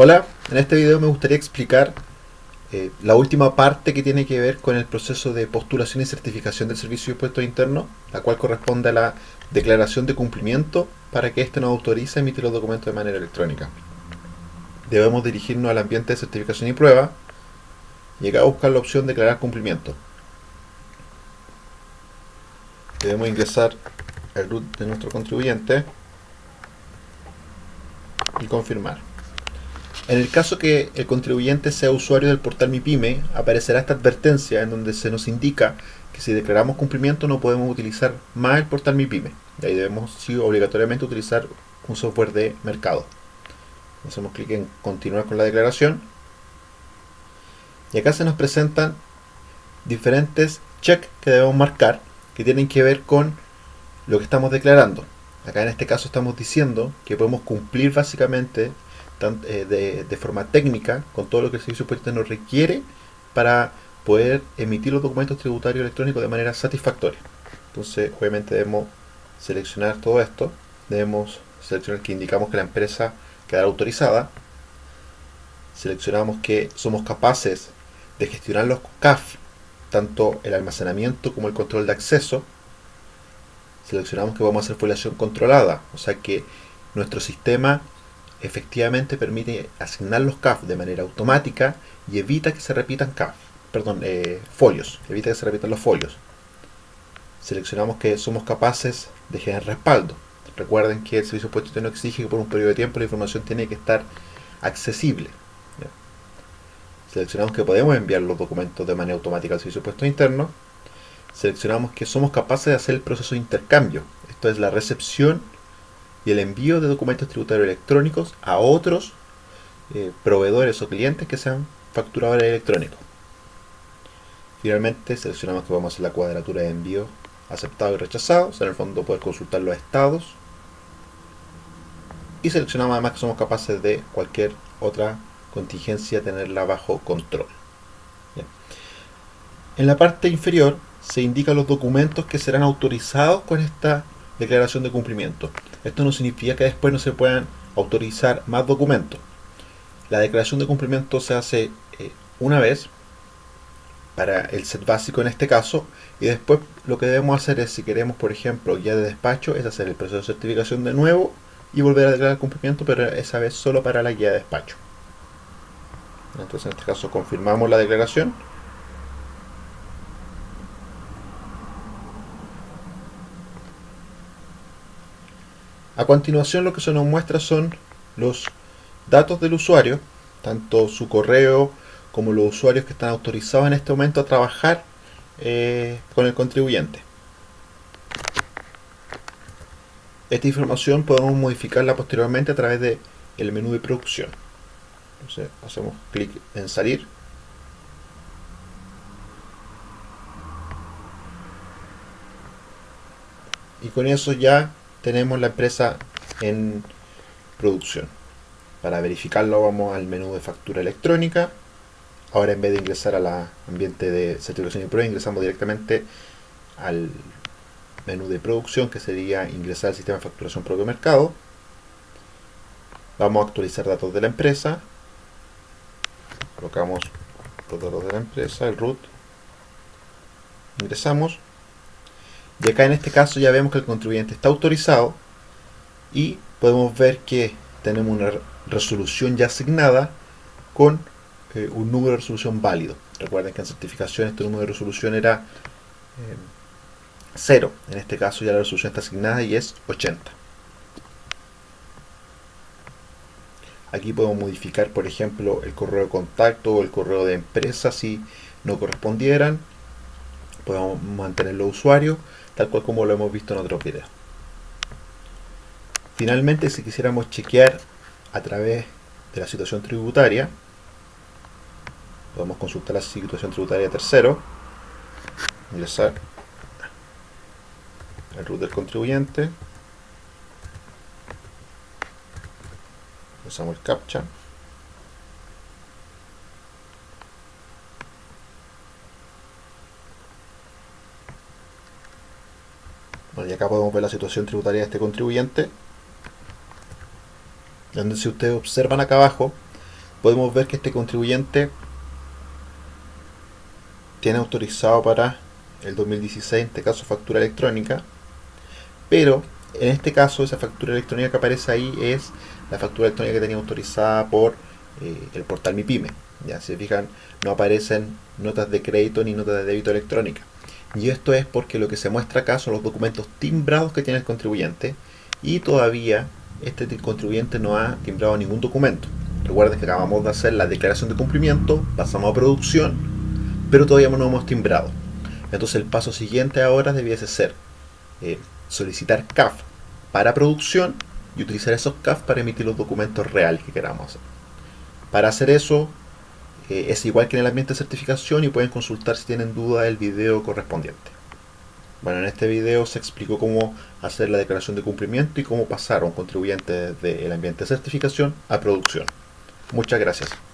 Hola, en este video me gustaría explicar eh, la última parte que tiene que ver con el proceso de postulación y certificación del servicio de impuestos internos, la cual corresponde a la declaración de cumplimiento para que éste nos autorice a emitir los documentos de manera electrónica. Debemos dirigirnos al ambiente de certificación y prueba y acá buscar la opción declarar cumplimiento. Debemos ingresar el root de nuestro contribuyente y confirmar. En el caso que el contribuyente sea usuario del portal MiPyme, aparecerá esta advertencia en donde se nos indica que si declaramos cumplimiento no podemos utilizar más el portal MiPyme. De ahí debemos obligatoriamente utilizar un software de mercado. Hacemos clic en continuar con la declaración. Y acá se nos presentan diferentes checks que debemos marcar que tienen que ver con lo que estamos declarando. Acá en este caso estamos diciendo que podemos cumplir básicamente eh, de, forma técnica con todo lo que el servicio impuesto nos requiere para poder emitir los documentos tributarios electrónicos de manera satisfactoria. Entonces, obviamente debemos seleccionar todo esto, debemos seleccionar que indicamos que la empresa quedará autorizada, seleccionamos que somos capaces de gestionar los CAF, tanto el almacenamiento como el control de acceso, seleccionamos que vamos a hacer foliación controlada, o sea que nuestro sistema efectivamente permite asignar los CAF de manera automática y evita que se repitan CAF, perdón, eh, folios, evita que se repitan los folios. Seleccionamos que somos capaces de generar respaldo. Recuerden que el servicio puesto no exige que por un periodo de tiempo la información tiene que estar accesible. Seleccionamos que podemos enviar los documentos de manera automática al servicio puesto interno. Seleccionamos que somos capaces de hacer el proceso de intercambio. Esto es la recepción y el envío de documentos tributarios electrónicos a otros eh, proveedores o clientes que sean facturadores electrónicos. Finalmente seleccionamos que vamos a hacer la cuadratura de envío aceptado y rechazado, en el fondo poder consultar los estados. Y seleccionamos además que somos capaces de cualquier otra contingencia tenerla bajo control. En la parte inferior se indican los documentos que serán autorizados con esta declaración de cumplimiento. Esto no significa que después no se puedan autorizar más documentos. La declaración de cumplimiento se hace eh, una vez para el set básico en este caso y después lo que debemos hacer es si queremos por ejemplo guía de despacho es hacer el proceso de certificación de nuevo y volver a declarar cumplimiento pero esa vez solo para la guía de despacho entonces en este caso confirmamos la declaración A continuación lo que se nos muestra son los datos del usuario, tanto su correo como los usuarios que están autorizados en este momento a trabajar eh, con el contribuyente. Esta información podemos modificarla posteriormente a través del el menú de producción. Entonces hacemos clic en salir. Y con eso ya tenemos la empresa en producción. Para verificarlo vamos al menú de factura electrónica. Ahora en vez de ingresar al ambiente de certificación y prueba, ingresamos directamente al menú de producción, que sería ingresar al sistema de facturación propio mercado. Vamos a actualizar datos de la empresa. Colocamos los datos de la empresa, el root. Ingresamos. Y acá en este caso ya vemos que el contribuyente está autorizado y podemos ver que tenemos una resolución ya asignada con eh, un número de resolución válido. Recuerden que en certificación este número de resolución era 0. Eh, en este caso ya la resolución está asignada y es 80. Aquí podemos modificar, por ejemplo, el correo de contacto o el correo de empresa si no correspondieran. Podemos mantener los usuarios tal cual como lo hemos visto en otros videos. Finalmente, si quisiéramos chequear a través de la situación tributaria, podemos consultar la situación tributaria tercero, ingresar el root del contribuyente, usamos el captcha, y acá podemos ver la situación tributaria de este contribuyente. Donde si ustedes observan acá abajo, podemos ver que este contribuyente tiene autorizado para el 2016, en este caso factura electrónica, pero en este caso esa factura electrónica que aparece ahí es la factura electrónica que tenía autorizada por eh, el portal Mi Pyme. Ya se fijan, no aparecen notas de crédito ni notas de débito electrónica. Y esto es porque lo que se muestra acá son los documentos timbrados que tiene el contribuyente y todavía este contribuyente no ha timbrado ningún documento. Recuerden que acabamos de hacer la declaración de cumplimiento, pasamos a producción, pero todavía no hemos timbrado. Entonces el paso siguiente ahora debiese ser eh, solicitar CAF para producción y utilizar esos CAF para emitir los documentos reales que queramos hacer. Para hacer eso eh, es igual que en el ambiente de certificación y pueden consultar si tienen duda el video correspondiente. Bueno, en este video se explicó cómo hacer la declaración de cumplimiento y cómo pasar a un contribuyente desde el ambiente de certificación a producción. Muchas gracias.